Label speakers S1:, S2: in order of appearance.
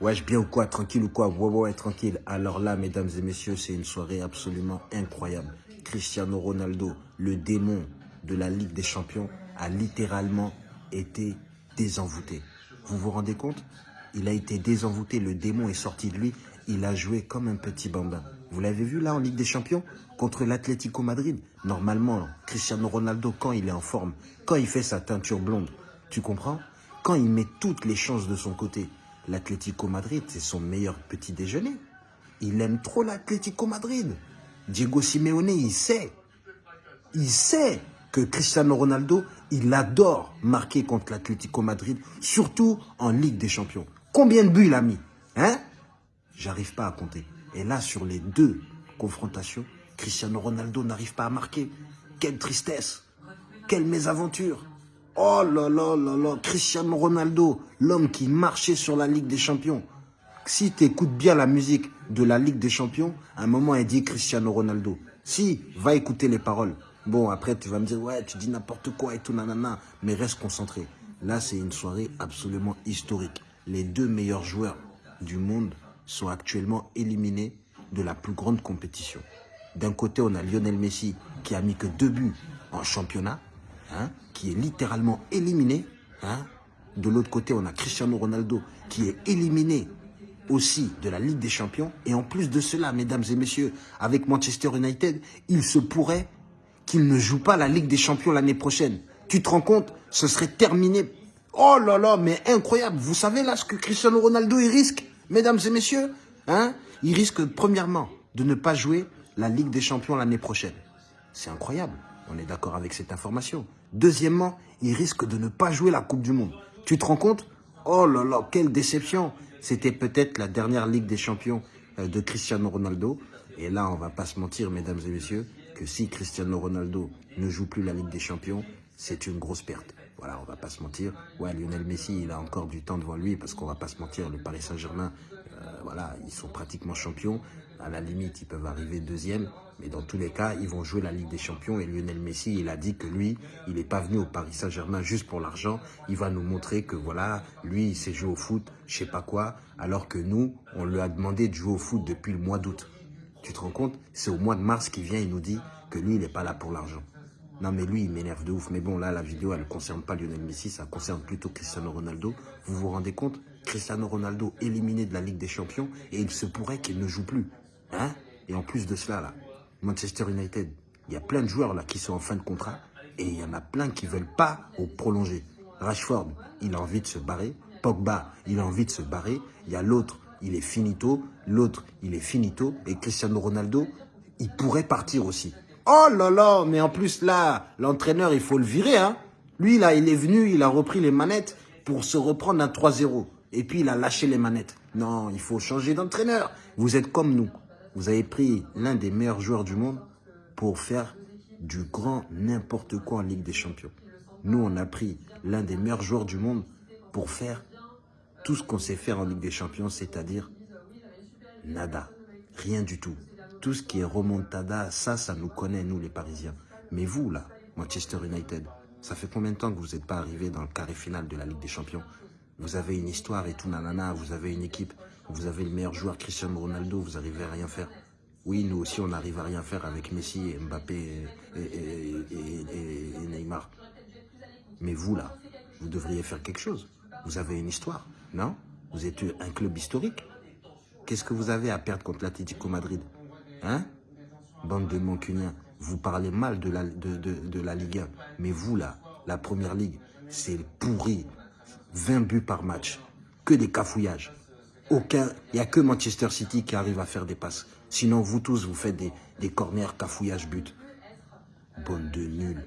S1: Wesh, bien ou quoi Tranquille ou quoi Ouais, ouais, tranquille. Alors là, mesdames et messieurs, c'est une soirée absolument incroyable. Cristiano Ronaldo, le démon de la Ligue des Champions, a littéralement été désenvoûté. Vous vous rendez compte? Il a été désenvoûté, le démon est sorti de lui. Il a joué comme un petit bambin. Vous l'avez vu là en Ligue des Champions contre l'Atlético Madrid? Normalement, Cristiano Ronaldo, quand il est en forme, quand il fait sa teinture blonde, tu comprends? Quand il met toutes les chances de son côté, l'Atlético Madrid, c'est son meilleur petit déjeuner. Il aime trop l'Atlético Madrid. Diego Simeone, il sait. Il sait que Cristiano Ronaldo, il adore marquer contre l'Atlético Madrid, surtout en Ligue des Champions. Combien de buts il a mis Hein? J'arrive pas à compter. Et là, sur les deux confrontations, Cristiano Ronaldo n'arrive pas à marquer. Quelle tristesse Quelle mésaventure Oh là là là là Cristiano Ronaldo, l'homme qui marchait sur la Ligue des Champions. Si tu écoutes bien la musique de la Ligue des Champions, à un moment, elle dit Cristiano Ronaldo. Si, va écouter les paroles. Bon, après, tu vas me dire, ouais, tu dis n'importe quoi et tout, nanana. Mais reste concentré. Là, c'est une soirée absolument historique. Les deux meilleurs joueurs du monde sont actuellement éliminés de la plus grande compétition. D'un côté, on a Lionel Messi qui a mis que deux buts en championnat, hein, qui est littéralement éliminé. Hein. De l'autre côté, on a Cristiano Ronaldo qui est éliminé aussi de la Ligue des Champions. Et en plus de cela, mesdames et messieurs, avec Manchester United, il se pourrait qu'il ne joue pas la Ligue des Champions l'année prochaine. Tu te rends compte? Ce serait terminé. Oh là là, mais incroyable. Vous savez là ce que Cristiano Ronaldo il risque, mesdames et messieurs hein? Il risque premièrement de ne pas jouer la Ligue des Champions l'année prochaine. C'est incroyable. On est d'accord avec cette information. Deuxièmement, il risque de ne pas jouer la Coupe du Monde. Tu te rends compte? Oh là là, quelle déception C'était peut-être la dernière Ligue des Champions euh, de Cristiano Ronaldo. Et là, on va pas se mentir, mesdames et messieurs, que si Cristiano Ronaldo ne joue plus la Ligue des Champions, c'est une grosse perte. Voilà, on va pas se mentir. Ouais, Lionel Messi, il a encore du temps devant lui parce qu'on va pas se mentir, le Paris Saint-Germain, euh, voilà, ils sont pratiquement champions. À la limite, ils peuvent arriver deuxième. Mais dans tous les cas, ils vont jouer la Ligue des Champions. Et Lionel Messi, il a dit que lui, il n'est pas venu au Paris Saint-Germain juste pour l'argent. Il va nous montrer que voilà, lui, il sait jouer au foot, je sais pas quoi. Alors que nous, on lui a demandé de jouer au foot depuis le mois d'août. Tu te rends compte? C'est au mois de mars qu'il vient, il nous dit que lui, il n'est pas là pour l'argent. Non, mais lui, il m'énerve de ouf. Mais bon, là, la vidéo, elle ne concerne pas Lionel Messi, ça concerne plutôt Cristiano Ronaldo. Vous vous rendez compte? Cristiano Ronaldo éliminé de la Ligue des Champions et il se pourrait qu'il ne joue plus. Hein? Et en plus de cela, là, Manchester United, il y a plein de joueurs là qui sont en fin de contrat et il y en a plein qui ne veulent pas au prolonger. Rashford, il a envie de se barrer. Pogba, il a envie de se barrer. Il y a l'autre, il est finito. L'autre, il est finito. Et Cristiano Ronaldo, il pourrait partir aussi. Oh là là, mais en plus là, l'entraîneur, il faut le virer. Hein. Lui, là, il est venu, il a repris les manettes pour se reprendre un 3-0. Et puis, il a lâché les manettes. Non, il faut changer d'entraîneur. Vous êtes comme nous. Vous avez pris l'un des meilleurs joueurs du monde pour faire du grand n'importe quoi en Ligue des Champions. Nous, on a pris l'un des meilleurs joueurs du monde pour faire tout ce qu'on sait faire en Ligue des Champions, c'est-à-dire nada, rien du tout. Tout ce qui est remontada, ça, ça nous connaît, nous les Parisiens. Mais vous, là, Manchester United, ça fait combien de temps que vous n'êtes pas arrivé dans le carré final de la Ligue des Champions Vous avez une histoire et tout, nanana, vous avez une équipe, vous avez le meilleur joueur, Cristiano Ronaldo, vous n'arrivez à rien faire. Oui, nous aussi, on n'arrive à rien faire avec Messi, Mbappé et, Neymar. Mais vous, là, vous devriez faire quelque chose. Vous avez une histoire, non? Vous êtes un club historique. Qu'est-ce que vous avez à perdre contre l'Atlético Madrid Hein? Bande de mancuniens. Vous parlez mal de la, de, la Ligue 1. Mais vous, là, la Première Ligue, c'est pourri. 20 buts par match. Que des cafouillages. Aucun, il n'y a que Manchester City qui arrive à faire des passes. Sinon, vous tous, vous faites des, des corners, cafouillages, buts. Bande de nuls.